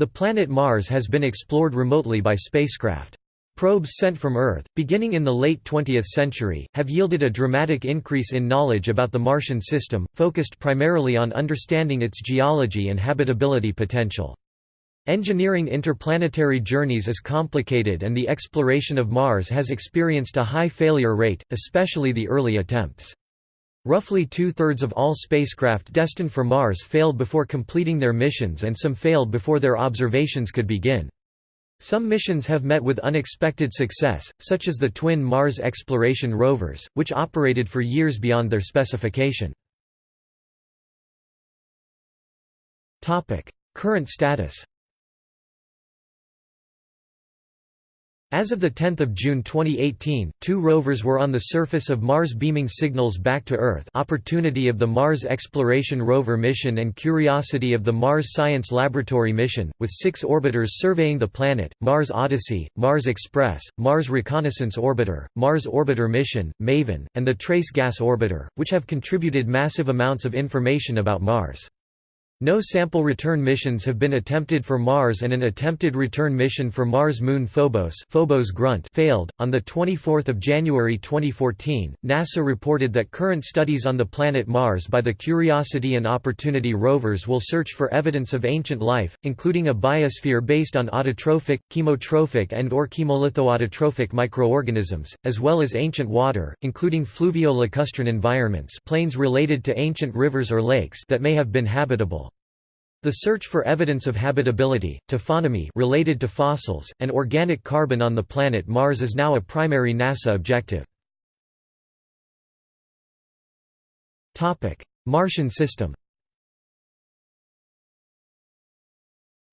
The planet Mars has been explored remotely by spacecraft. Probes sent from Earth, beginning in the late 20th century, have yielded a dramatic increase in knowledge about the Martian system, focused primarily on understanding its geology and habitability potential. Engineering interplanetary journeys is complicated and the exploration of Mars has experienced a high failure rate, especially the early attempts. Roughly two-thirds of all spacecraft destined for Mars failed before completing their missions and some failed before their observations could begin. Some missions have met with unexpected success, such as the twin Mars exploration rovers, which operated for years beyond their specification. Current status As of 10 June 2018, two rovers were on the surface of Mars beaming signals back to Earth Opportunity of the Mars Exploration Rover mission and Curiosity of the Mars Science Laboratory mission, with six orbiters surveying the planet, Mars Odyssey, Mars Express, Mars Reconnaissance Orbiter, Mars Orbiter Mission, MAVEN, and the Trace Gas Orbiter, which have contributed massive amounts of information about Mars. No sample return missions have been attempted for Mars and an attempted return mission for Mars moon Phobos, Phobos Grunt failed. On the 24th of January 2014, NASA reported that current studies on the planet Mars by the Curiosity and Opportunity rovers will search for evidence of ancient life, including a biosphere based on autotrophic, chemotrophic and or chemolithoautotrophic microorganisms, as well as ancient water, including fluvio-lacustrine environments, plains related to ancient rivers or lakes that may have been habitable. The search for evidence of habitability, taphonomy related to fossils, and organic carbon on the planet Mars is now a primary NASA objective. Martian system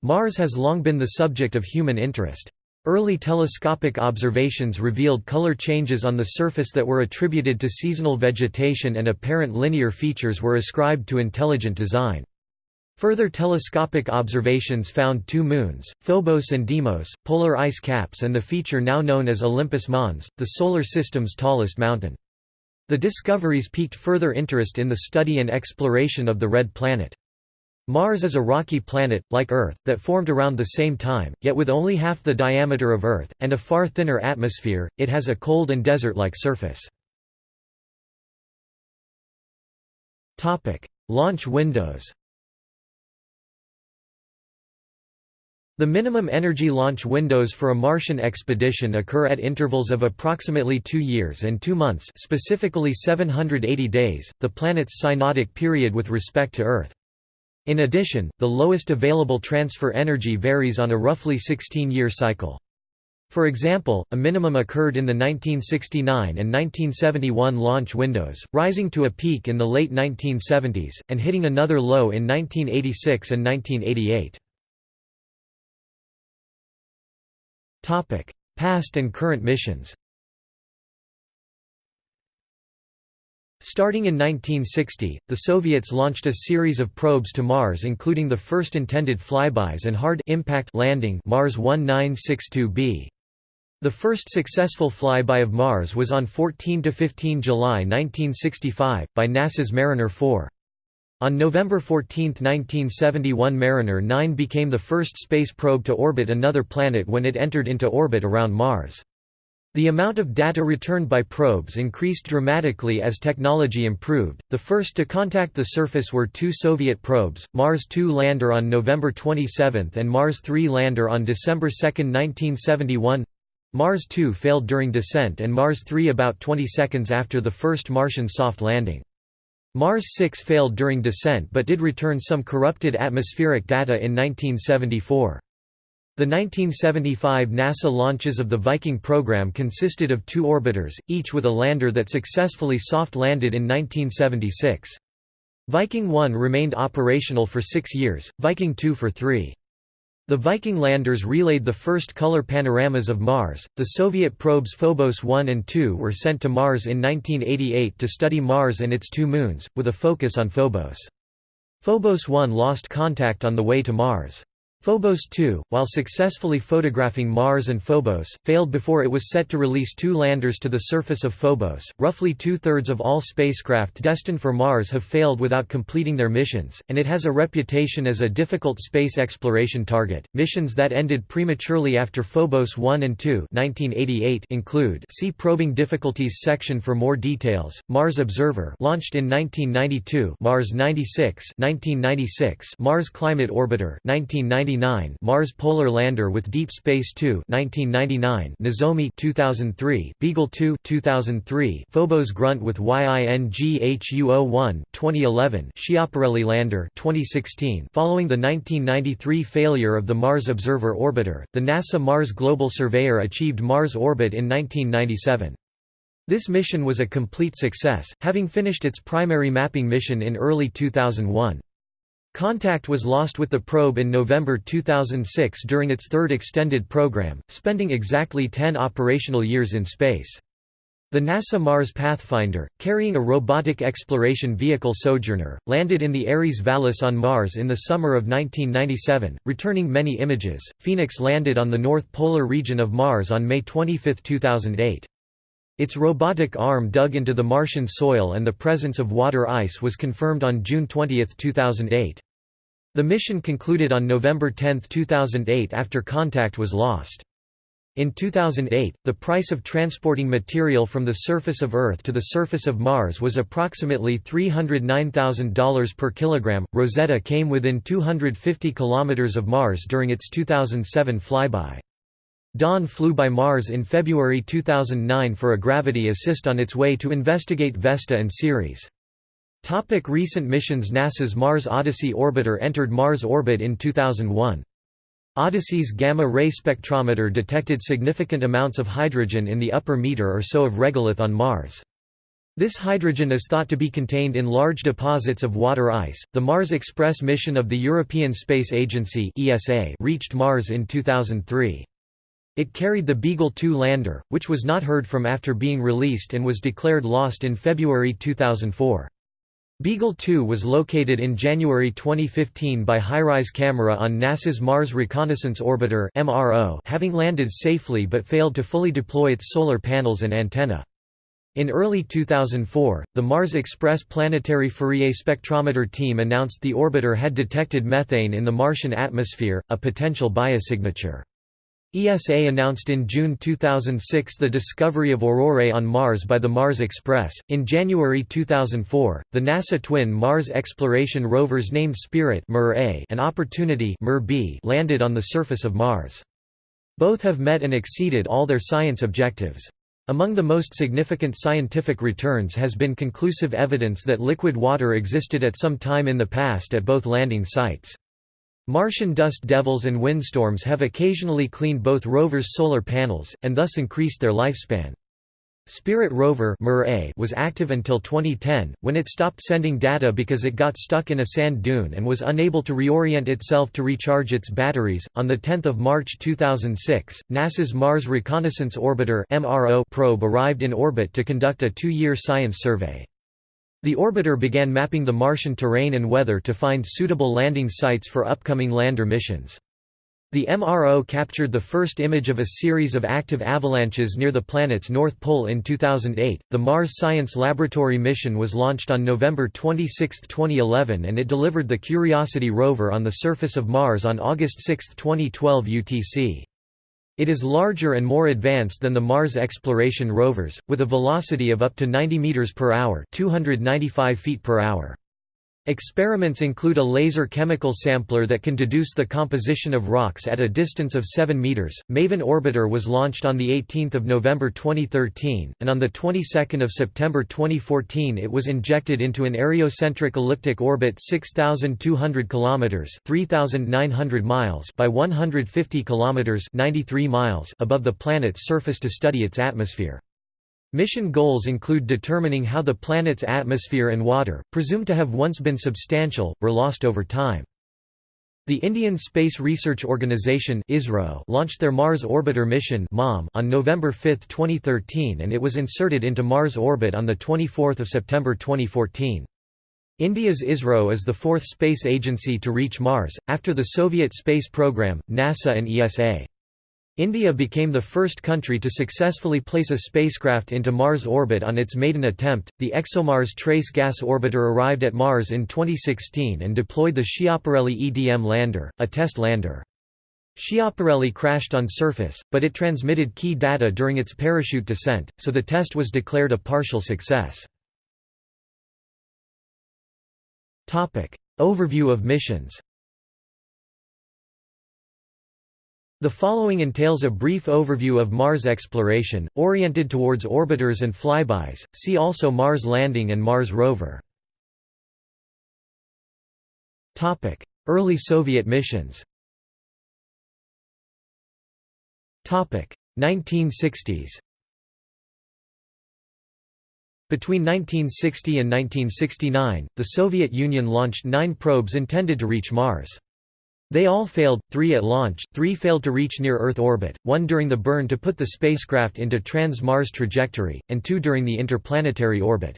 Mars has long been the subject of human interest. Early telescopic observations revealed color changes on the surface that were attributed to seasonal vegetation and apparent linear features were ascribed to intelligent design. Further telescopic observations found two moons, Phobos and Deimos, polar ice caps and the feature now known as Olympus Mons, the Solar System's tallest mountain. The discoveries piqued further interest in the study and exploration of the Red Planet. Mars is a rocky planet, like Earth, that formed around the same time, yet with only half the diameter of Earth, and a far thinner atmosphere, it has a cold and desert-like surface. Launch windows The minimum energy launch windows for a Martian expedition occur at intervals of approximately two years and two months specifically 780 days, the planet's synodic period with respect to Earth. In addition, the lowest available transfer energy varies on a roughly 16-year cycle. For example, a minimum occurred in the 1969 and 1971 launch windows, rising to a peak in the late 1970s, and hitting another low in 1986 and 1988. Past and current missions Starting in 1960, the Soviets launched a series of probes to Mars including the first intended flybys and hard impact landing Mars 1962b. The first successful flyby of Mars was on 14 to 15 July 1965, by NASA's Mariner 4. On November 14, 1971 Mariner 9 became the first space probe to orbit another planet when it entered into orbit around Mars. The amount of data returned by probes increased dramatically as technology improved. The first to contact the surface were two Soviet probes, Mars 2 lander on November 27 and Mars 3 lander on December 2, 1971. Mars 2 failed during descent and Mars 3 about 20 seconds after the first Martian soft landing. Mars 6 failed during descent but did return some corrupted atmospheric data in 1974. The 1975 NASA launches of the Viking program consisted of two orbiters, each with a lander that successfully soft-landed in 1976. Viking 1 remained operational for six years, Viking 2 for three. The Viking landers relayed the first color panoramas of Mars. The Soviet probes Phobos 1 and 2 were sent to Mars in 1988 to study Mars and its two moons, with a focus on Phobos. Phobos 1 lost contact on the way to Mars. Phobos 2, while successfully photographing Mars and Phobos, failed before it was set to release two landers to the surface of Phobos. Roughly two thirds of all spacecraft destined for Mars have failed without completing their missions, and it has a reputation as a difficult space exploration target. Missions that ended prematurely after Phobos 1 and 2 1988 include see Probing Difficulties section for more details. Mars Observer, launched in 1992, Mars 96, 1996, Mars Climate Orbiter, 1990 1999 Mars Polar Lander with Deep Space 2 1999 Nozomi 2003 Beagle 2 2003 Phobos Grunt with YINGHU01 2011 Schiaparelli Lander 2016 Following the 1993 failure of the Mars Observer Orbiter the NASA Mars Global Surveyor achieved Mars orbit in 1997 this mission was a complete success, having finished its primary mapping mission in early 2001. Contact was lost with the probe in November 2006 during its third extended program, spending exactly 10 operational years in space. The NASA Mars Pathfinder, carrying a robotic exploration vehicle Sojourner, landed in the Ares Vallis on Mars in the summer of 1997, returning many images. Phoenix landed on the North Polar region of Mars on May 25, 2008. Its robotic arm dug into the Martian soil and the presence of water ice was confirmed on June 20, 2008. The mission concluded on November 10, 2008 after contact was lost. In 2008, the price of transporting material from the surface of Earth to the surface of Mars was approximately $309,000 per kilogram. Rosetta came within 250 kilometers of Mars during its 2007 flyby. Dawn flew by Mars in February 2009 for a gravity assist on its way to investigate Vesta and Ceres. Topic recent missions NASA's Mars Odyssey orbiter entered Mars orbit in 2001. Odyssey's gamma-ray spectrometer detected significant amounts of hydrogen in the upper meter or so of regolith on Mars. This hydrogen is thought to be contained in large deposits of water ice. The Mars Express mission of the European Space Agency (ESA) reached Mars in 2003. It carried the Beagle 2 lander, which was not heard from after being released and was declared lost in February 2004. Beagle 2 was located in January 2015 by HiRISE camera on NASA's Mars Reconnaissance Orbiter MRO, having landed safely but failed to fully deploy its solar panels and antenna. In early 2004, the Mars Express Planetary Fourier Spectrometer team announced the orbiter had detected methane in the Martian atmosphere, a potential biosignature. ESA announced in June 2006 the discovery of aurorae on Mars by the Mars Express. In January 2004, the NASA twin Mars exploration rovers named Spirit and Opportunity landed on the surface of Mars. Both have met and exceeded all their science objectives. Among the most significant scientific returns has been conclusive evidence that liquid water existed at some time in the past at both landing sites. Martian dust devils and windstorms have occasionally cleaned both rovers' solar panels, and thus increased their lifespan. Spirit rover was active until 2010, when it stopped sending data because it got stuck in a sand dune and was unable to reorient itself to recharge its batteries. On 10 March 2006, NASA's Mars Reconnaissance Orbiter probe arrived in orbit to conduct a two-year science survey. The orbiter began mapping the Martian terrain and weather to find suitable landing sites for upcoming lander missions. The MRO captured the first image of a series of active avalanches near the planet's north pole in 2008. The Mars Science Laboratory mission was launched on November 26, 2011, and it delivered the Curiosity rover on the surface of Mars on August 6, 2012 UTC. It is larger and more advanced than the Mars exploration rovers, with a velocity of up to 90 meters per hour, 295 feet per hour. Experiments include a laser chemical sampler that can deduce the composition of rocks at a distance of 7 meters. Maven orbiter was launched on the 18th of November 2013, and on the 22nd of September 2014 it was injected into an areocentric elliptic orbit 6200 kilometers, 3900 miles by 150 kilometers, 93 miles above the planet's surface to study its atmosphere. Mission goals include determining how the planet's atmosphere and water, presumed to have once been substantial, were lost over time. The Indian Space Research Organisation launched their Mars Orbiter mission on November 5, 2013 and it was inserted into Mars orbit on 24 September 2014. India's ISRO is the fourth space agency to reach Mars, after the Soviet space program, NASA and ESA. India became the first country to successfully place a spacecraft into Mars orbit on its maiden attempt. The ExoMars Trace Gas Orbiter arrived at Mars in 2016 and deployed the Schiaparelli EDM lander, a test lander. Schiaparelli crashed on surface, but it transmitted key data during its parachute descent, so the test was declared a partial success. Overview of missions The following entails a brief overview of Mars exploration, oriented towards orbiters and flybys, see also Mars landing and Mars rover. Early Soviet missions 1960s Between 1960 and 1969, the Soviet Union launched nine probes intended to reach Mars. They all failed, three at launch, three failed to reach near-Earth orbit, one during the burn to put the spacecraft into trans-Mars trajectory, and two during the interplanetary orbit.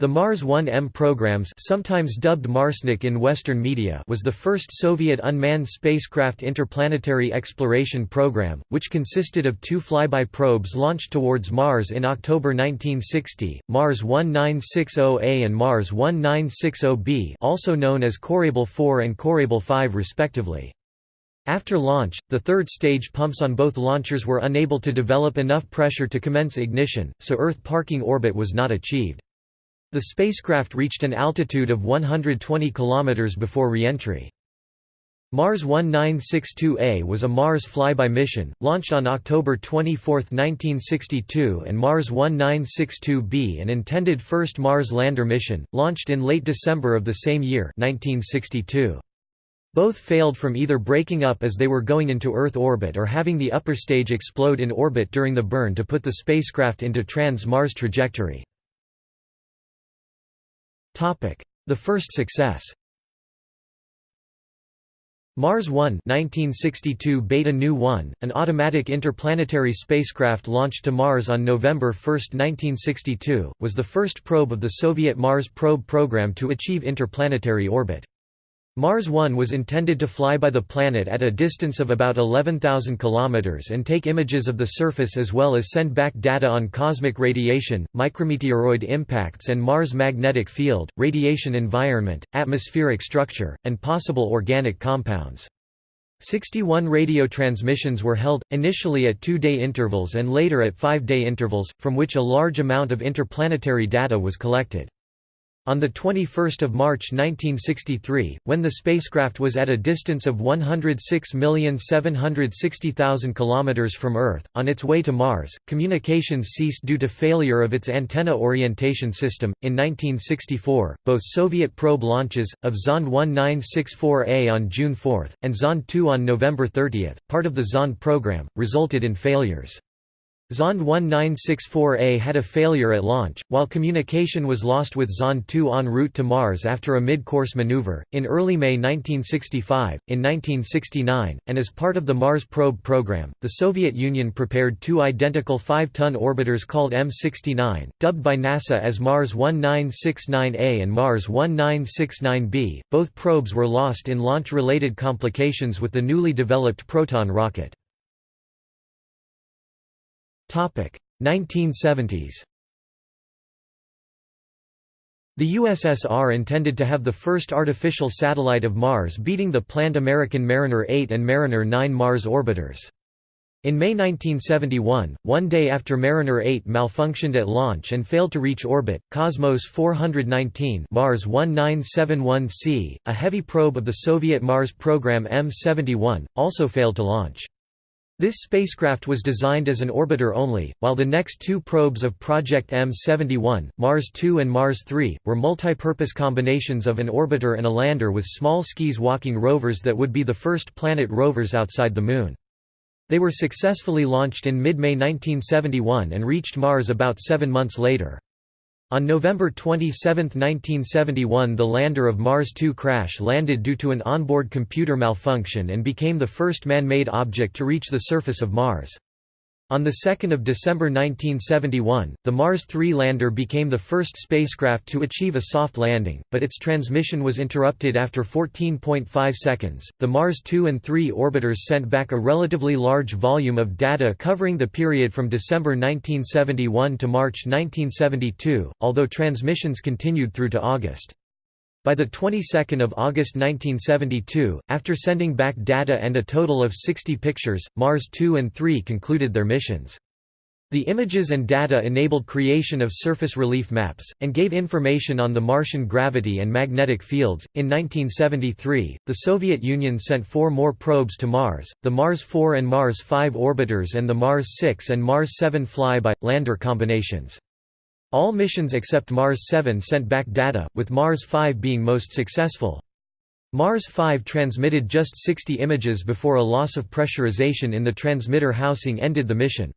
The Mars 1M programs sometimes dubbed Marsnik in Western media was the first Soviet unmanned spacecraft interplanetary exploration program, which consisted of two flyby probes launched towards Mars in October 1960, Mars 1960A and Mars 1960B also known as Korabl 4 and Korabl 5 respectively. After launch, the third stage pumps on both launchers were unable to develop enough pressure to commence ignition, so Earth parking orbit was not achieved. The spacecraft reached an altitude of 120 km before re-entry. Mars 1962A was a Mars flyby mission, launched on October 24, 1962 and Mars 1962B an intended first Mars lander mission, launched in late December of the same year 1962. Both failed from either breaking up as they were going into Earth orbit or having the upper stage explode in orbit during the burn to put the spacecraft into trans-Mars trajectory. The first success Mars 1 1962 Beta Nu 1, an automatic interplanetary spacecraft launched to Mars on November 1, 1962, was the first probe of the Soviet Mars probe program to achieve interplanetary orbit. Mars 1 was intended to fly by the planet at a distance of about 11,000 km and take images of the surface as well as send back data on cosmic radiation, micrometeoroid impacts and Mars magnetic field, radiation environment, atmospheric structure, and possible organic compounds. 61 radio transmissions were held, initially at two-day intervals and later at five-day intervals, from which a large amount of interplanetary data was collected. On 21 March 1963, when the spacecraft was at a distance of 106,760,000 km from Earth, on its way to Mars, communications ceased due to failure of its antenna orientation system. In 1964, both Soviet probe launches, of Zond 1964A on June 4, and Zond 2 on November 30, part of the Zond program, resulted in failures. Zond 1964A had a failure at launch, while communication was lost with Zond 2 en route to Mars after a mid-course maneuver. In early May 1965, in 1969, and as part of the Mars probe program, the Soviet Union prepared two identical 5-ton orbiters called M69, dubbed by NASA as Mars 1969A and Mars 1969B. Both probes were lost in launch-related complications with the newly developed Proton rocket. 1970s The USSR intended to have the first artificial satellite of Mars beating the planned American Mariner 8 and Mariner 9 Mars orbiters. In May 1971, one day after Mariner 8 malfunctioned at launch and failed to reach orbit, Cosmos 419 Mars 1971C, a heavy probe of the Soviet Mars program M71, also failed to launch. This spacecraft was designed as an orbiter only, while the next two probes of Project M71, Mars 2 and Mars 3, were multipurpose combinations of an orbiter and a lander with small skis walking rovers that would be the first planet rovers outside the Moon. They were successfully launched in mid-May 1971 and reached Mars about seven months later. On November 27, 1971 the lander of Mars 2 crash-landed due to an onboard computer malfunction and became the first man-made object to reach the surface of Mars. On 2 December 1971, the Mars 3 lander became the first spacecraft to achieve a soft landing, but its transmission was interrupted after 14.5 seconds. The Mars 2 and 3 orbiters sent back a relatively large volume of data covering the period from December 1971 to March 1972, although transmissions continued through to August. By the 22nd of August 1972, after sending back data and a total of 60 pictures, Mars 2 and 3 concluded their missions. The images and data enabled creation of surface relief maps, and gave information on the Martian gravity and magnetic fields. In 1973, the Soviet Union sent four more probes to Mars the Mars 4 and Mars 5 orbiters and the Mars 6 and Mars 7 flyby lander combinations. All missions except Mars 7 sent back data, with Mars 5 being most successful. Mars 5 transmitted just 60 images before a loss of pressurization in the transmitter housing ended the mission.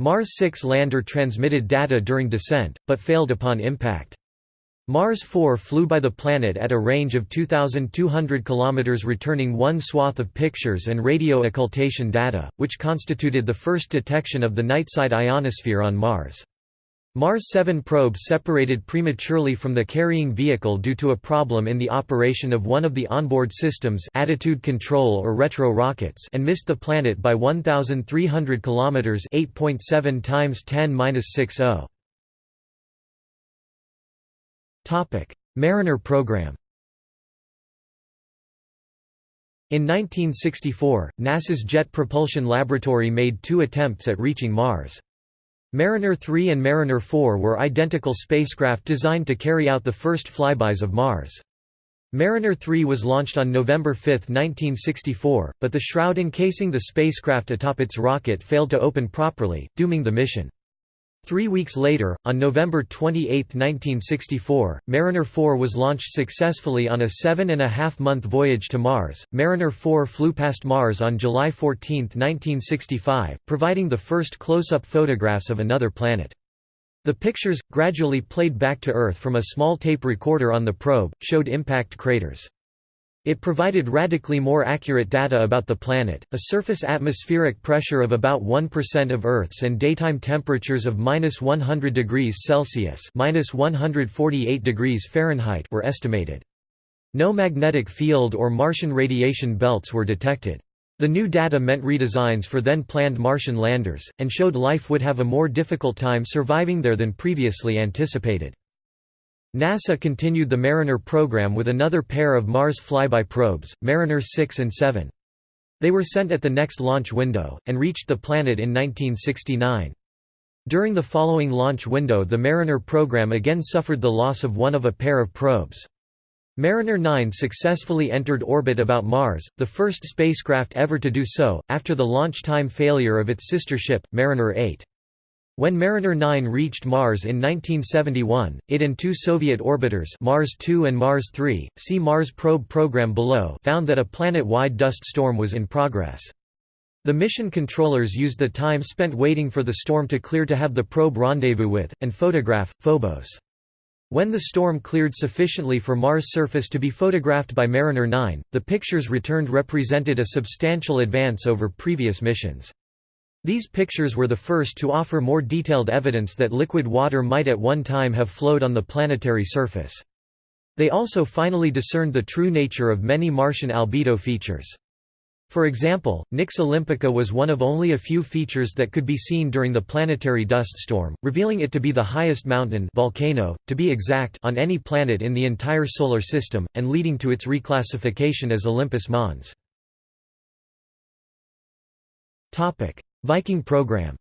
Mars 6 lander transmitted data during descent, but failed upon impact. Mars 4 flew by the planet at a range of 2,200 km returning one swath of pictures and radio occultation data, which constituted the first detection of the nightside ionosphere on Mars. Mars 7 probe separated prematurely from the carrying vehicle due to a problem in the operation of one of the onboard systems attitude control or retro rockets and missed the planet by 1,300 km 8.7 times 10-60. Mariner program In 1964, NASA's Jet Propulsion Laboratory made two attempts at reaching Mars. Mariner 3 and Mariner 4 were identical spacecraft designed to carry out the first flybys of Mars. Mariner 3 was launched on November 5, 1964, but the shroud encasing the spacecraft atop its rocket failed to open properly, dooming the mission. Three weeks later, on November 28, 1964, Mariner 4 was launched successfully on a seven-and-a-half-month voyage to Mars. Mariner 4 flew past Mars on July 14, 1965, providing the first close-up photographs of another planet. The pictures, gradually played back to Earth from a small tape recorder on the probe, showed impact craters. It provided radically more accurate data about the planet, a surface atmospheric pressure of about 1% of Earth's and daytime temperatures of minus 100 degrees Celsius minus 148 degrees Fahrenheit were estimated. No magnetic field or Martian radiation belts were detected. The new data meant redesigns for then planned Martian landers, and showed life would have a more difficult time surviving there than previously anticipated. NASA continued the Mariner program with another pair of Mars flyby probes, Mariner 6 and 7. They were sent at the next launch window, and reached the planet in 1969. During the following launch window the Mariner program again suffered the loss of one of a pair of probes. Mariner 9 successfully entered orbit about Mars, the first spacecraft ever to do so, after the launch time failure of its sister ship, Mariner 8. When Mariner 9 reached Mars in 1971, it and two Soviet orbiters Mars 2 and Mars 3, see Mars probe program below found that a planet-wide dust storm was in progress. The mission controllers used the time spent waiting for the storm to clear to have the probe rendezvous with, and photograph, Phobos. When the storm cleared sufficiently for Mars' surface to be photographed by Mariner 9, the pictures returned represented a substantial advance over previous missions. These pictures were the first to offer more detailed evidence that liquid water might at one time have flowed on the planetary surface. They also finally discerned the true nature of many Martian albedo features. For example, Nix Olympica was one of only a few features that could be seen during the planetary dust storm, revealing it to be the highest mountain volcano, to be exact on any planet in the entire Solar System, and leading to its reclassification as Olympus Mons. Viking program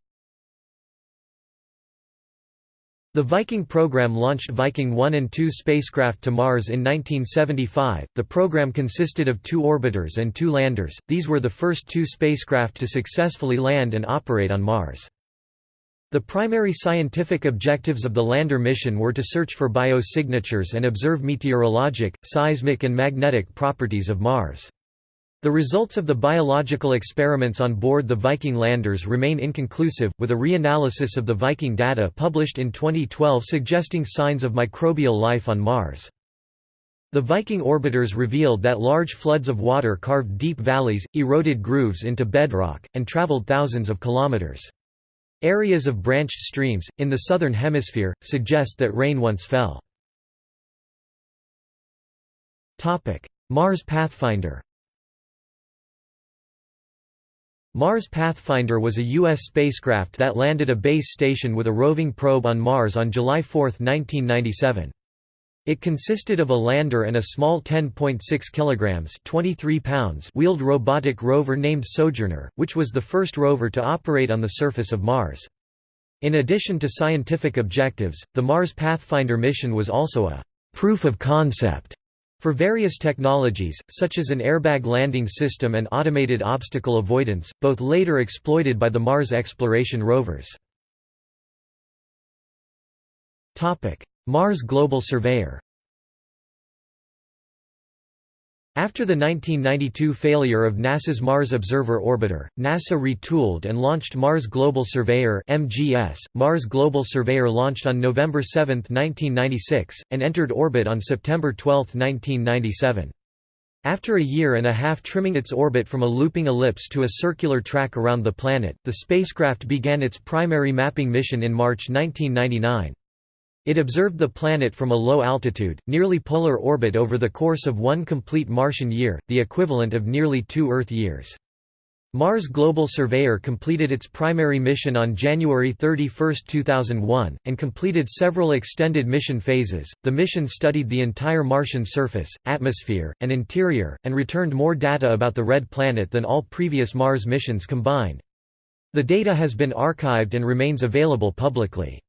The Viking program launched Viking 1 and 2 spacecraft to Mars in 1975. The program consisted of two orbiters and two landers, these were the first two spacecraft to successfully land and operate on Mars. The primary scientific objectives of the lander mission were to search for biosignatures and observe meteorologic, seismic, and magnetic properties of Mars. The results of the biological experiments on board the Viking landers remain inconclusive, with a reanalysis of the Viking data published in 2012 suggesting signs of microbial life on Mars. The Viking orbiters revealed that large floods of water carved deep valleys, eroded grooves into bedrock, and traveled thousands of kilometers. Areas of branched streams, in the southern hemisphere, suggest that rain once fell. Mars Pathfinder Mars Pathfinder was a U.S. spacecraft that landed a base station with a roving probe on Mars on July 4, 1997. It consisted of a lander and a small 10.6 kilograms (23 pounds) wheeled robotic rover named Sojourner, which was the first rover to operate on the surface of Mars. In addition to scientific objectives, the Mars Pathfinder mission was also a proof of concept for various technologies, such as an airbag landing system and automated obstacle avoidance, both later exploited by the Mars exploration rovers. Mars Global Surveyor After the 1992 failure of NASA's Mars Observer Orbiter, NASA retooled and launched Mars Global Surveyor (MGS). Mars Global Surveyor launched on November 7, 1996, and entered orbit on September 12, 1997. After a year and a half trimming its orbit from a looping ellipse to a circular track around the planet, the spacecraft began its primary mapping mission in March 1999. It observed the planet from a low altitude, nearly polar orbit over the course of one complete Martian year, the equivalent of nearly two Earth years. Mars Global Surveyor completed its primary mission on January 31, 2001, and completed several extended mission phases. The mission studied the entire Martian surface, atmosphere, and interior, and returned more data about the Red Planet than all previous Mars missions combined. The data has been archived and remains available publicly.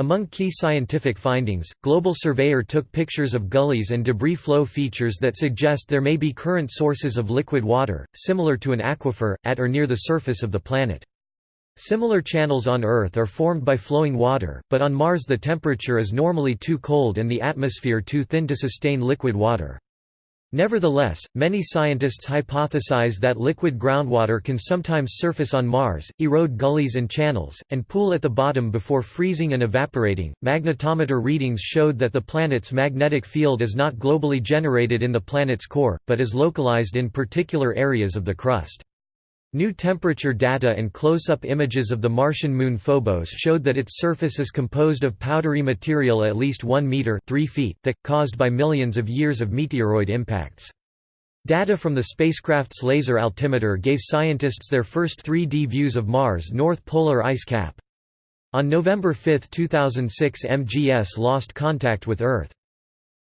Among key scientific findings, Global Surveyor took pictures of gullies and debris flow features that suggest there may be current sources of liquid water, similar to an aquifer, at or near the surface of the planet. Similar channels on Earth are formed by flowing water, but on Mars the temperature is normally too cold and the atmosphere too thin to sustain liquid water. Nevertheless, many scientists hypothesize that liquid groundwater can sometimes surface on Mars, erode gullies and channels, and pool at the bottom before freezing and evaporating. Magnetometer readings showed that the planet's magnetic field is not globally generated in the planet's core, but is localized in particular areas of the crust. New temperature data and close-up images of the Martian moon Phobos showed that its surface is composed of powdery material at least 1 meter 3 feet thick, caused by millions of years of meteoroid impacts. Data from the spacecraft's laser altimeter gave scientists their first 3D views of Mars' North Polar ice cap. On November 5, 2006 MGS lost contact with Earth.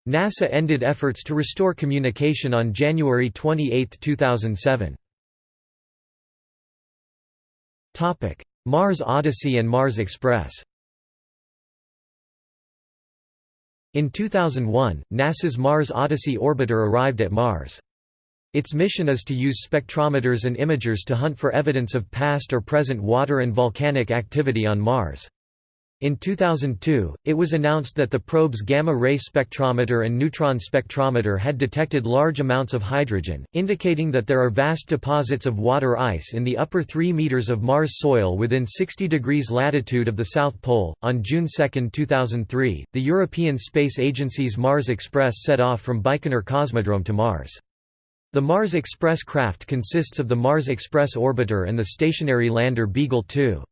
NASA ended efforts to restore communication on January 28, 2007. Mars Odyssey and Mars Express In 2001, NASA's Mars Odyssey orbiter arrived at Mars. Its mission is to use spectrometers and imagers to hunt for evidence of past or present water and volcanic activity on Mars. In 2002, it was announced that the probe's gamma-ray spectrometer and neutron spectrometer had detected large amounts of hydrogen, indicating that there are vast deposits of water ice in the upper 3 meters of Mars soil within 60 degrees latitude of the South Pole. On June 2, 2003, the European Space Agency's Mars Express set off from Baikonur Cosmodrome to Mars. The Mars Express craft consists of the Mars Express orbiter and the stationary lander Beagle 2.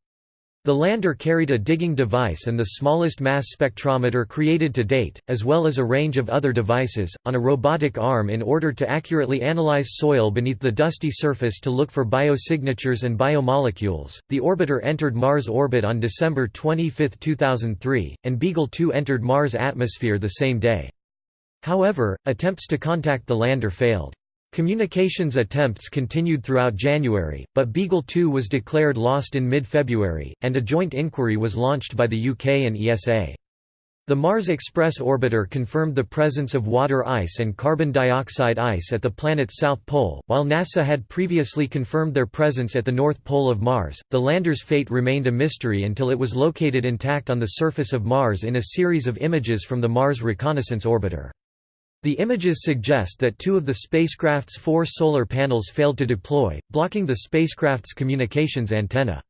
The lander carried a digging device and the smallest mass spectrometer created to date, as well as a range of other devices, on a robotic arm in order to accurately analyze soil beneath the dusty surface to look for biosignatures and biomolecules. The orbiter entered Mars orbit on December 25, 2003, and Beagle 2 entered Mars atmosphere the same day. However, attempts to contact the lander failed. Communications attempts continued throughout January, but Beagle 2 was declared lost in mid-February, and a joint inquiry was launched by the UK and ESA. The Mars Express orbiter confirmed the presence of water ice and carbon dioxide ice at the planet's south pole. While NASA had previously confirmed their presence at the north pole of Mars, the lander's fate remained a mystery until it was located intact on the surface of Mars in a series of images from the Mars Reconnaissance Orbiter. The images suggest that two of the spacecraft's four solar panels failed to deploy, blocking the spacecraft's communications antenna.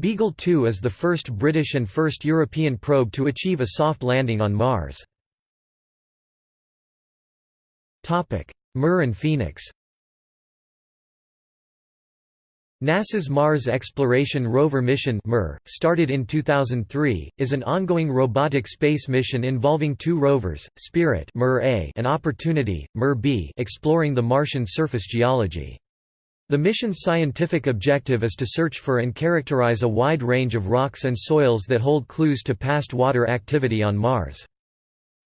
Beagle 2 is the first British and first European probe to achieve a soft landing on Mars. MER and Phoenix NASA's Mars Exploration Rover mission started in 2003, is an ongoing robotic space mission involving two rovers, Spirit -A and Opportunity -B exploring the Martian surface geology. The mission's scientific objective is to search for and characterize a wide range of rocks and soils that hold clues to past water activity on Mars.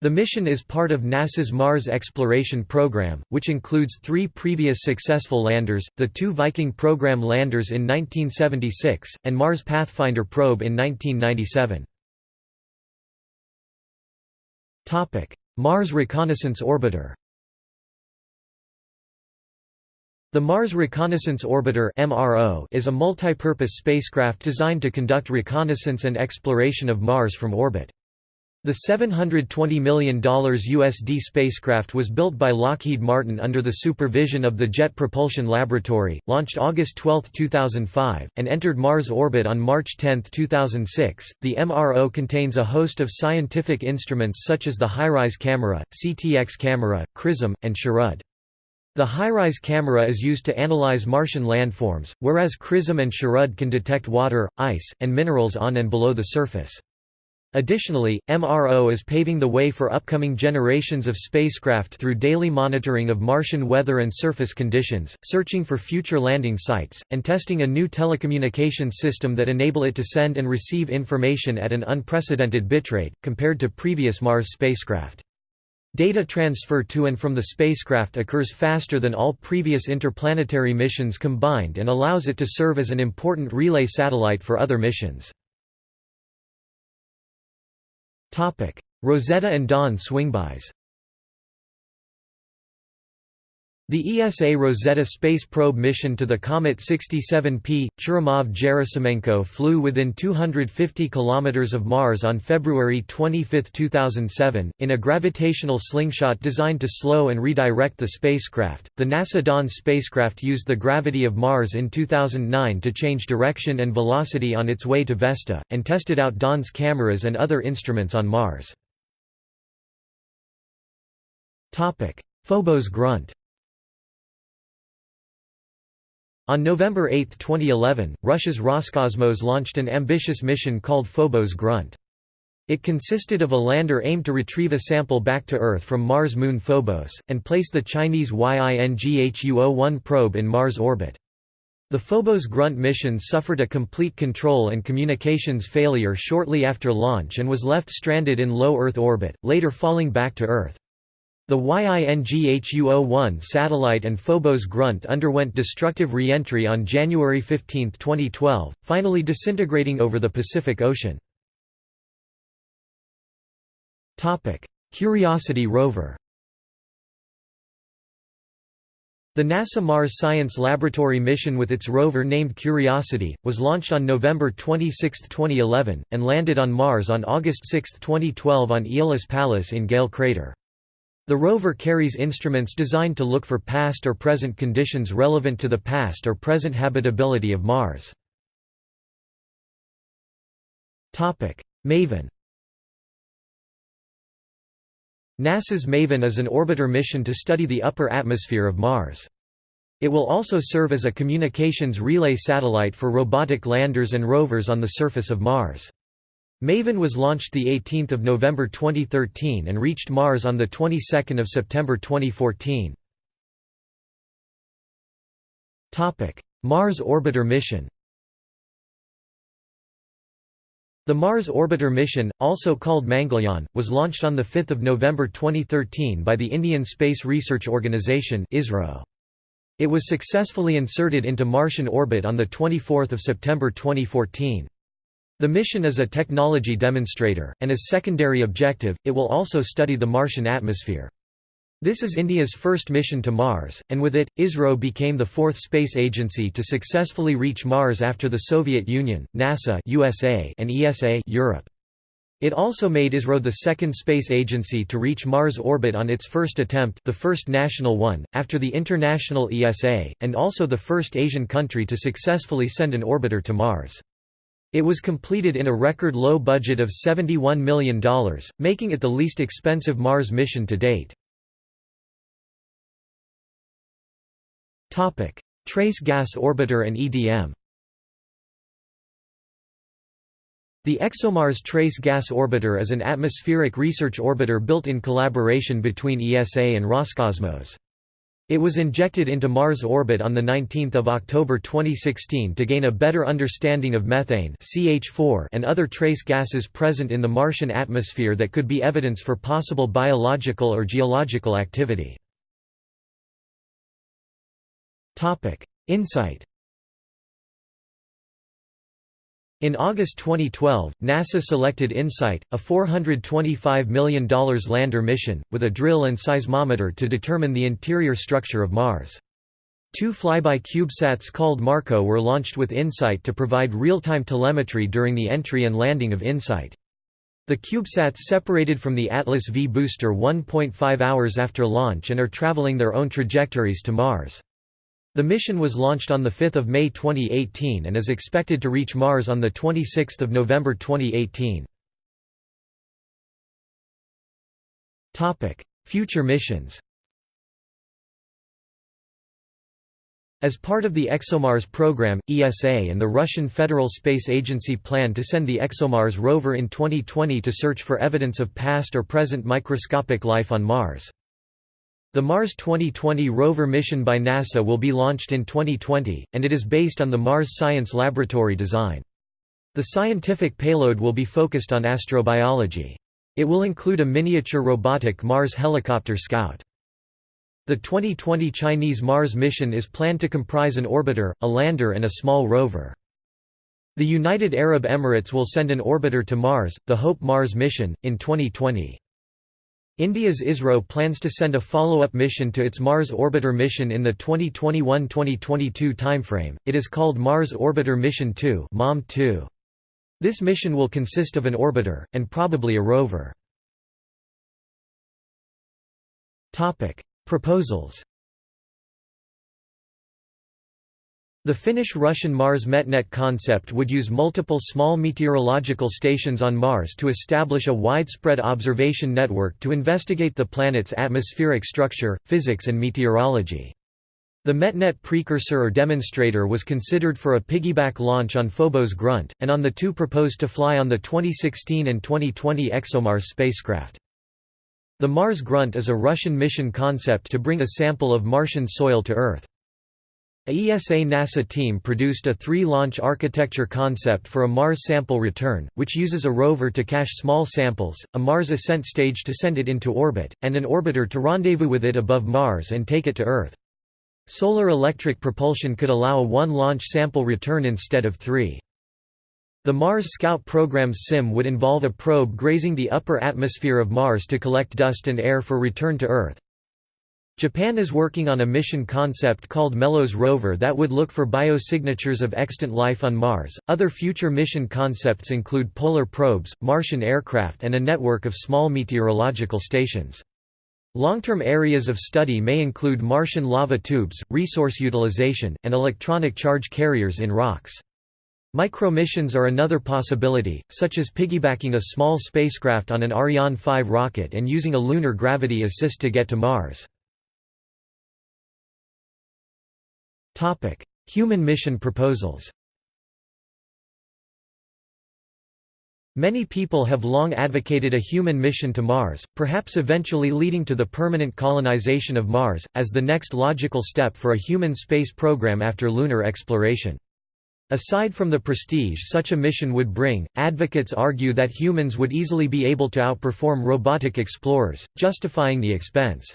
The mission is part of NASA's Mars Exploration Program, which includes three previous successful landers, the two Viking program landers in 1976, and Mars Pathfinder probe in 1997. Mars Reconnaissance Orbiter The Mars Reconnaissance Orbiter is a multi-purpose spacecraft designed to conduct reconnaissance and exploration of Mars from orbit. The $720 million USD spacecraft was built by Lockheed Martin under the supervision of the Jet Propulsion Laboratory, launched August 12, 2005, and entered Mars orbit on March 10, 2006. The MRO contains a host of scientific instruments such as the HiRISE camera, CTX camera, CRISM, and SHARAD. The HiRISE camera is used to analyze Martian landforms, whereas CRISM and SHARAD can detect water, ice, and minerals on and below the surface. Additionally, MRO is paving the way for upcoming generations of spacecraft through daily monitoring of Martian weather and surface conditions, searching for future landing sites, and testing a new telecommunications system that enable it to send and receive information at an unprecedented bitrate, compared to previous Mars spacecraft. Data transfer to and from the spacecraft occurs faster than all previous interplanetary missions combined and allows it to serve as an important relay satellite for other missions. Rosetta and Dawn swingbys The ESA Rosetta space probe mission to the Comet 67P, Churyumov-Gerasimenko flew within 250 km of Mars on February 25, 2007, in a gravitational slingshot designed to slow and redirect the spacecraft. The NASA Dawn spacecraft used the gravity of Mars in 2009 to change direction and velocity on its way to Vesta, and tested out Dawn's cameras and other instruments on Mars. Phobos grunt On November 8, 2011, Russia's Roscosmos launched an ambitious mission called Phobos Grunt. It consisted of a lander aimed to retrieve a sample back to Earth from Mars moon Phobos, and place the Chinese YINGHU-01 probe in Mars orbit. The Phobos Grunt mission suffered a complete control and communications failure shortly after launch and was left stranded in low Earth orbit, later falling back to Earth. The YINGHU-01 satellite and Phobos Grunt underwent destructive re-entry on January 15, 2012, finally disintegrating over the Pacific Ocean. Curiosity rover The NASA Mars Science Laboratory mission with its rover named Curiosity, was launched on November 26, 2011, and landed on Mars on August 6, 2012 on Aeolis Palus in Gale Crater. The rover carries instruments designed to look for past or present conditions relevant to the past or present habitability of Mars. MAVEN NASA's MAVEN is an orbiter mission to study the upper atmosphere of Mars. It will also serve as a communications relay satellite for robotic landers and rovers on the surface of Mars. MAVEN was launched 18 November 2013 and reached Mars on the 22nd of September 2014. Mars Orbiter mission The Mars Orbiter mission, also called Mangalyaan, was launched on 5 November 2013 by the Indian Space Research Organisation It was successfully inserted into Martian orbit on 24 September 2014. The mission is a technology demonstrator, and as secondary objective, it will also study the Martian atmosphere. This is India's first mission to Mars, and with it, ISRO became the fourth space agency to successfully reach Mars after the Soviet Union, NASA USA, and ESA Europe. It also made ISRO the second space agency to reach Mars orbit on its first attempt the first national one, after the international ESA, and also the first Asian country to successfully send an orbiter to Mars. It was completed in a record low budget of $71 million, making it the least expensive Mars mission to date. Trace Gas Orbiter and EDM The ExoMars Trace Gas Orbiter is an atmospheric research orbiter built in collaboration between ESA and Roscosmos. It was injected into Mars orbit on 19 October 2016 to gain a better understanding of methane CH4 and other trace gases present in the Martian atmosphere that could be evidence for possible biological or geological activity. InSight In August 2012, NASA selected InSight, a $425 million lander mission, with a drill and seismometer to determine the interior structure of Mars. Two flyby CubeSats called MarCO were launched with InSight to provide real-time telemetry during the entry and landing of InSight. The CubeSats separated from the Atlas V booster 1.5 hours after launch and are traveling their own trajectories to Mars. The mission was launched on 5 May 2018 and is expected to reach Mars on 26 November 2018. Future missions As part of the ExoMars program, ESA and the Russian Federal Space Agency plan to send the ExoMars rover in 2020 to search for evidence of past or present microscopic life on Mars. The Mars 2020 rover mission by NASA will be launched in 2020, and it is based on the Mars Science Laboratory design. The scientific payload will be focused on astrobiology. It will include a miniature robotic Mars helicopter Scout. The 2020 Chinese Mars mission is planned to comprise an orbiter, a lander and a small rover. The United Arab Emirates will send an orbiter to Mars, the Hope Mars mission, in 2020. India's ISRO plans to send a follow-up mission to its Mars Orbiter mission in the 2021–2022 timeframe, it is called Mars Orbiter Mission 2 MOM-2. This mission will consist of an orbiter, and probably a rover. Topic: Proposals The Finnish-Russian Mars MetNet concept would use multiple small meteorological stations on Mars to establish a widespread observation network to investigate the planet's atmospheric structure, physics and meteorology. The MetNet precursor or demonstrator was considered for a piggyback launch on Phobos Grunt, and on the two proposed to fly on the 2016 and 2020 ExoMars spacecraft. The Mars Grunt is a Russian mission concept to bring a sample of Martian soil to Earth. A ESA-NASA team produced a three-launch architecture concept for a Mars sample return, which uses a rover to cache small samples, a Mars ascent stage to send it into orbit, and an orbiter to rendezvous with it above Mars and take it to Earth. Solar electric propulsion could allow a one-launch sample return instead of three. The Mars Scout program's SCIM would involve a probe grazing the upper atmosphere of Mars to collect dust and air for return to Earth. Japan is working on a mission concept called MELOS rover that would look for biosignatures of extant life on Mars. Other future mission concepts include polar probes, Martian aircraft, and a network of small meteorological stations. Long-term areas of study may include Martian lava tubes, resource utilization, and electronic charge carriers in rocks. Micromissions are another possibility, such as piggybacking a small spacecraft on an Ariane 5 rocket and using a lunar gravity assist to get to Mars. Topic: Human mission proposals. Many people have long advocated a human mission to Mars, perhaps eventually leading to the permanent colonization of Mars, as the next logical step for a human space program after lunar exploration. Aside from the prestige such a mission would bring, advocates argue that humans would easily be able to outperform robotic explorers, justifying the expense.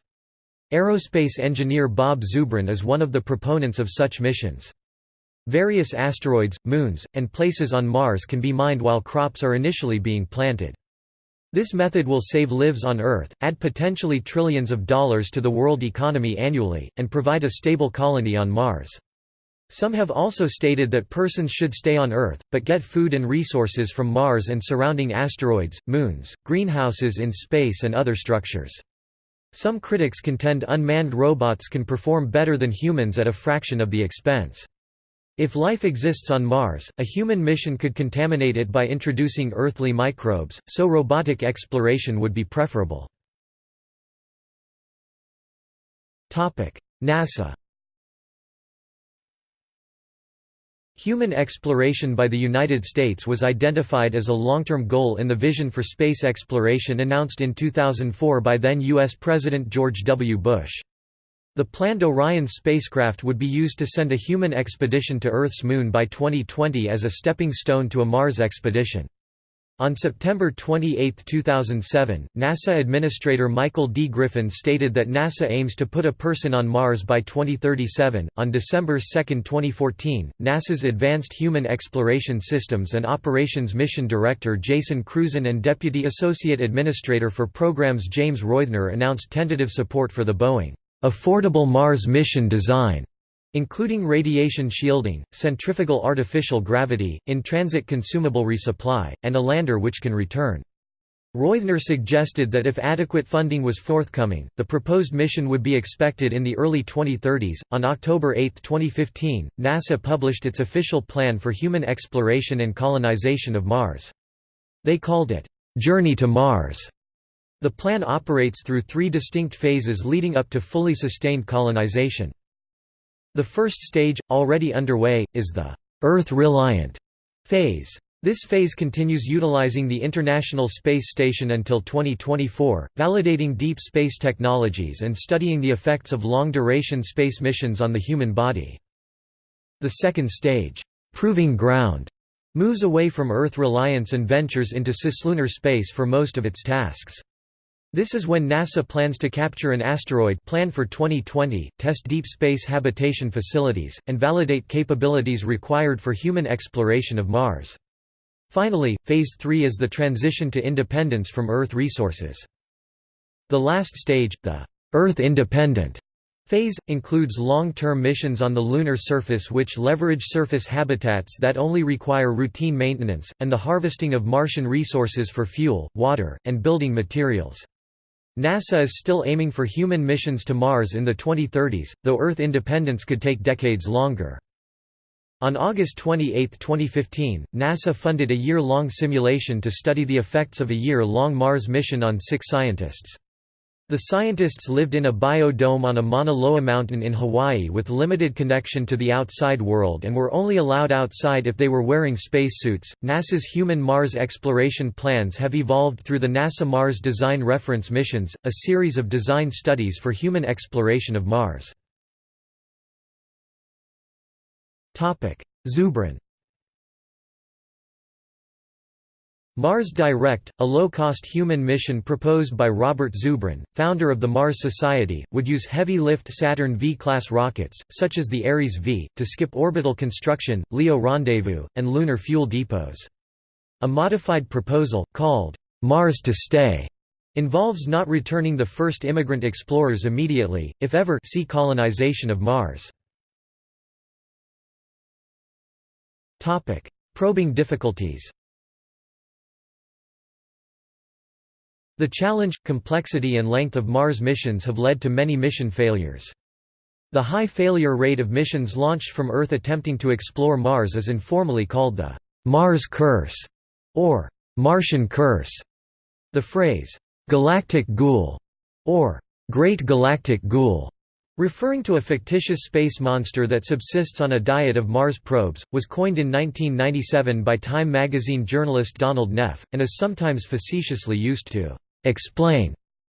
Aerospace engineer Bob Zubrin is one of the proponents of such missions. Various asteroids, moons, and places on Mars can be mined while crops are initially being planted. This method will save lives on Earth, add potentially trillions of dollars to the world economy annually, and provide a stable colony on Mars. Some have also stated that persons should stay on Earth, but get food and resources from Mars and surrounding asteroids, moons, greenhouses in space and other structures. Some critics contend unmanned robots can perform better than humans at a fraction of the expense. If life exists on Mars, a human mission could contaminate it by introducing earthly microbes, so robotic exploration would be preferable. NASA Human exploration by the United States was identified as a long-term goal in the Vision for Space Exploration announced in 2004 by then U.S. President George W. Bush. The planned Orion spacecraft would be used to send a human expedition to Earth's Moon by 2020 as a stepping stone to a Mars expedition. On September 28, 2007, NASA Administrator Michael D. Griffin stated that NASA aims to put a person on Mars by 2037. On December 2, 2014, NASA's Advanced Human Exploration Systems and Operations Mission Director Jason Crusan and Deputy Associate Administrator for Programs James Reuthner announced tentative support for the Boeing Affordable Mars mission design including radiation shielding, centrifugal artificial gravity, in-transit consumable resupply, and a lander which can return. Reuthner suggested that if adequate funding was forthcoming, the proposed mission would be expected in the early 2030s. On October 8, 2015, NASA published its official plan for human exploration and colonization of Mars. They called it, Journey to Mars. The plan operates through three distinct phases leading up to fully sustained colonization. The first stage, already underway, is the Earth-reliant phase. This phase continues utilizing the International Space Station until 2024, validating deep space technologies and studying the effects of long-duration space missions on the human body. The second stage, Proving Ground, moves away from Earth reliance and ventures into cislunar space for most of its tasks. This is when NASA plans to capture an asteroid planned for 2020, test deep space habitation facilities, and validate capabilities required for human exploration of Mars. Finally, Phase 3 is the transition to independence from Earth resources. The last stage, the Earth independent phase, includes long-term missions on the lunar surface which leverage surface habitats that only require routine maintenance, and the harvesting of Martian resources for fuel, water, and building materials. NASA is still aiming for human missions to Mars in the 2030s, though Earth independence could take decades longer. On August 28, 2015, NASA funded a year-long simulation to study the effects of a year-long Mars mission on six scientists. The scientists lived in a biodome on a Mauna Loa mountain in Hawaii with limited connection to the outside world and were only allowed outside if they were wearing spacesuits. NASA's human Mars exploration plans have evolved through the NASA Mars Design Reference Missions, a series of design studies for human exploration of Mars. Zubrin Mars Direct, a low-cost human mission proposed by Robert Zubrin, founder of the Mars Society, would use heavy-lift Saturn V-class rockets, such as the Ares V, to skip orbital construction, LEO rendezvous, and lunar fuel depots. A modified proposal, called Mars to Stay, involves not returning the first immigrant explorers immediately, if ever see colonization of Mars. Probing difficulties The challenge, complexity and length of Mars missions have led to many mission failures. The high failure rate of missions launched from Earth attempting to explore Mars is informally called the Mars Curse or Martian Curse. The phrase, galactic ghoul, or Great Galactic Ghoul, referring to a fictitious space monster that subsists on a diet of Mars probes, was coined in 1997 by Time magazine journalist Donald Neff, and is sometimes facetiously used to explain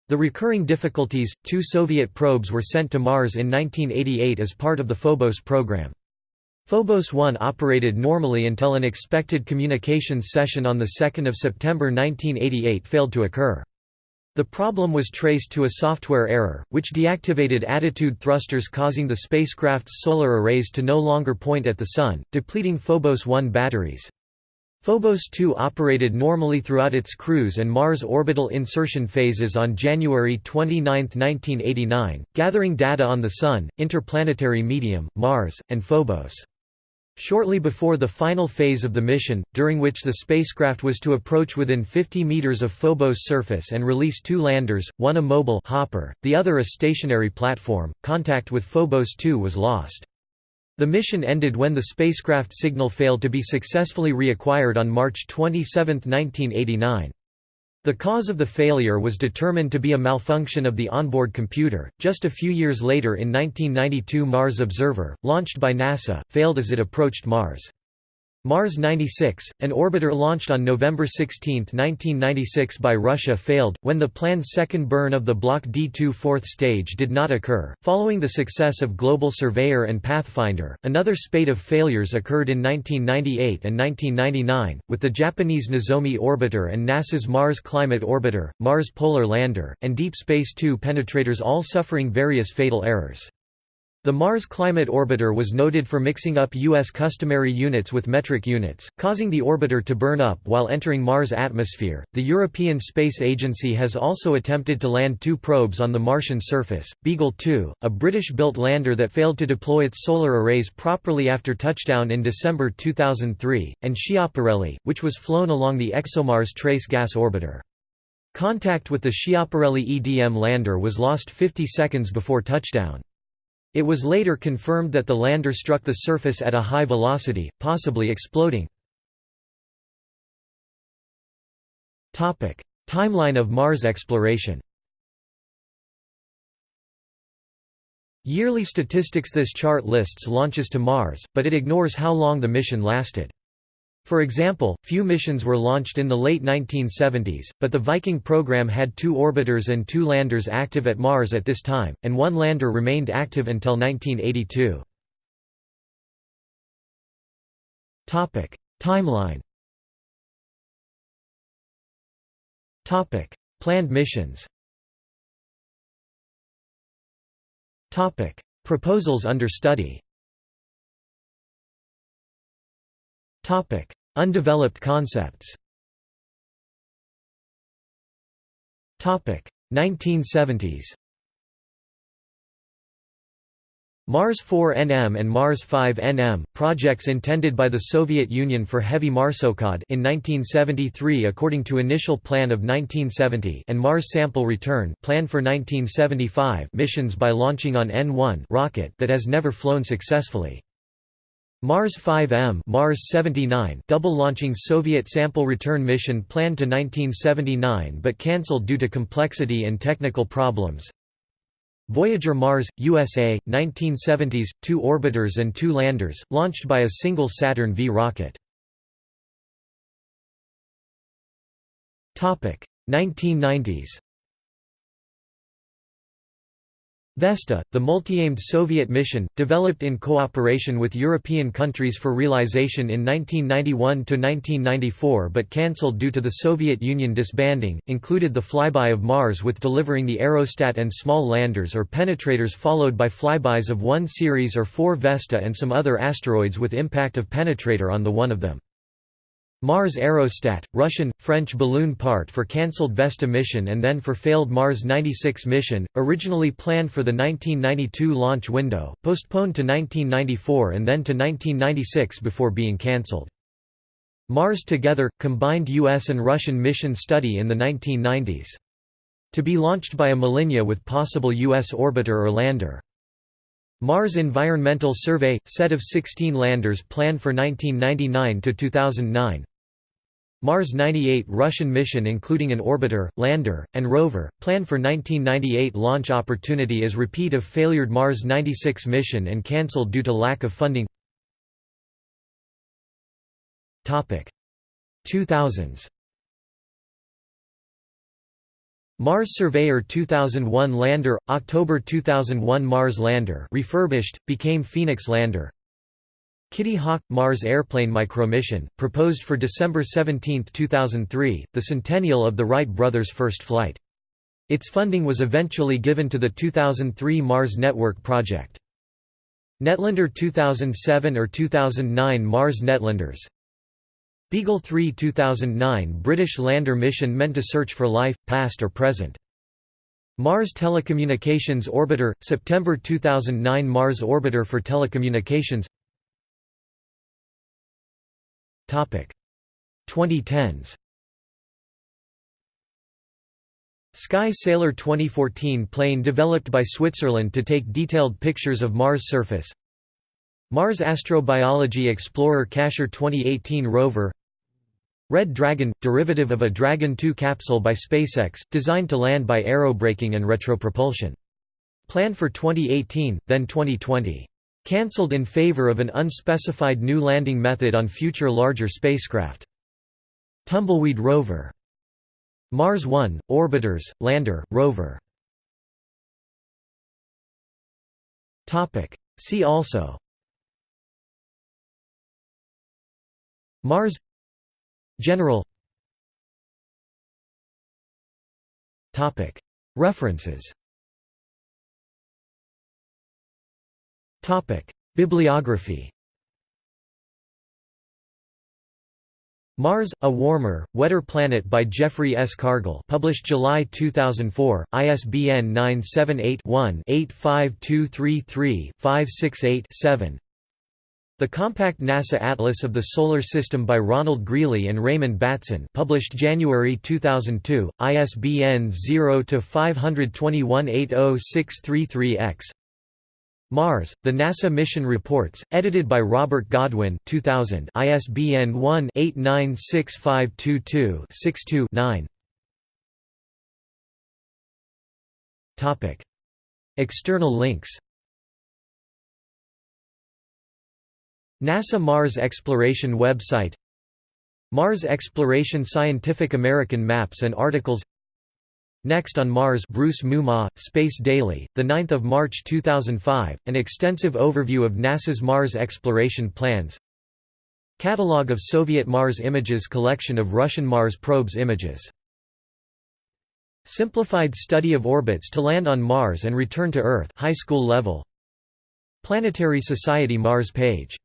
the recurring difficulties. Two Soviet probes were sent to Mars in 1988 as part of the Phobos program. Phobos 1 operated normally until an expected communications session on 2 September 1988 failed to occur. The problem was traced to a software error, which deactivated attitude thrusters causing the spacecraft's solar arrays to no longer point at the Sun, depleting Phobos 1 batteries. Phobos 2 operated normally throughout its cruise and Mars orbital insertion phases on January 29, 1989, gathering data on the Sun, interplanetary medium, Mars, and Phobos. Shortly before the final phase of the mission, during which the spacecraft was to approach within 50 meters of Phobos' surface and release two landers, one a mobile hopper, the other a stationary platform, contact with Phobos 2 was lost. The mission ended when the spacecraft signal failed to be successfully reacquired on March 27, 1989. The cause of the failure was determined to be a malfunction of the onboard computer. Just a few years later in 1992 Mars Observer, launched by NASA, failed as it approached Mars. Mars 96, an orbiter launched on November 16, 1996 by Russia failed, when the planned second burn of the Block D2 fourth stage did not occur. Following the success of Global Surveyor and Pathfinder, another spate of failures occurred in 1998 and 1999, with the Japanese Nozomi orbiter and NASA's Mars Climate Orbiter, Mars Polar Lander, and Deep Space Two penetrators all suffering various fatal errors. The Mars Climate Orbiter was noted for mixing up U.S. customary units with metric units, causing the orbiter to burn up while entering Mars' atmosphere. The European Space Agency has also attempted to land two probes on the Martian surface Beagle 2, a British built lander that failed to deploy its solar arrays properly after touchdown in December 2003, and Schiaparelli, which was flown along the ExoMars Trace Gas Orbiter. Contact with the Schiaparelli EDM lander was lost 50 seconds before touchdown. It was later confirmed that the lander struck the surface at a high velocity, possibly exploding. Timeline of Mars exploration Yearly statistics This chart lists launches to Mars, but it ignores how long the mission lasted. For example, few missions were launched in the late 1970s, but the Viking program had two orbiters and two landers active at Mars at this time, and one lander remained active until 1982. Timeline. Planned missions. Proposals under study Topic: Undeveloped concepts. Topic: 1970s. Mars 4 NM and Mars 5 NM, projects intended by the Soviet Union for heavy Marsokhod in 1973 according to initial plan of 1970 and Mars Sample Return plan for 1975 missions by launching on N1 rocket that has never flown successfully. Mars 5M Mars 79 double-launching Soviet sample return mission planned to 1979 but cancelled due to complexity and technical problems. Voyager Mars, USA, 1970s, two orbiters and two landers, launched by a single Saturn V rocket. 1990s Vesta, the multi-aimed Soviet mission, developed in cooperation with European countries for realization in 1991–1994 but cancelled due to the Soviet Union disbanding, included the flyby of Mars with delivering the aerostat and small landers or penetrators followed by flybys of one Ceres or four Vesta and some other asteroids with impact of penetrator on the one of them. Mars Aerostat, Russian, French balloon part for cancelled Vesta mission and then for failed Mars 96 mission, originally planned for the 1992 launch window, postponed to 1994 and then to 1996 before being cancelled. Mars Together, combined US and Russian mission study in the 1990s. To be launched by a Molniya with possible US orbiter or lander. Mars Environmental Survey – set of 16 landers planned for 1999–2009 Mars 98 Russian mission including an orbiter, lander, and rover, planned for 1998 launch opportunity as repeat of failured Mars 96 mission and cancelled due to lack of funding. 2000s Mars Surveyor 2001 lander, October 2001 Mars lander refurbished, became Phoenix lander Kitty Hawk – Mars Airplane Micromission, proposed for December 17, 2003, the centennial of the Wright brothers' first flight. Its funding was eventually given to the 2003 Mars Network project. Netlander 2007 or 2009 Mars Netlanders Beagle 3 2009 British lander mission meant to search for life, past or present. Mars Telecommunications Orbiter – September 2009 Mars Orbiter for Telecommunications 2010s Sky Sailor 2014 plane developed by Switzerland to take detailed pictures of Mars surface Mars Astrobiology Explorer Cacher 2018 rover Red Dragon – derivative of a Dragon 2 capsule by SpaceX, designed to land by aerobraking and retropropulsion. Planned for 2018, then 2020. Cancelled in favor of an unspecified new landing method on future larger spacecraft. Tumbleweed rover. Mars 1, orbiters, lander, rover. See also. Mars. General. References Bibliography Mars, A Warmer, Wetter Planet by Jeffrey S. Kargel published July 2004, ISBN 978-1-85233-568-7 The Compact NASA Atlas of the Solar System by Ronald Greeley and Raymond Batson published January 2002, ISBN 0-521-80633-X Mars, the NASA Mission Reports, edited by Robert Godwin 2000 ISBN 1-896522-62-9 External links. NASA Mars Exploration website. Mars Exploration Scientific American Maps and Articles Next on Mars Bruce Moomaw, Space Daily, 9 March 2005, an extensive overview of NASA's Mars exploration plans. Catalogue of Soviet Mars images Collection of Russian Mars probes images. Simplified study of orbits to land on Mars and return to Earth high school level. Planetary Society Mars page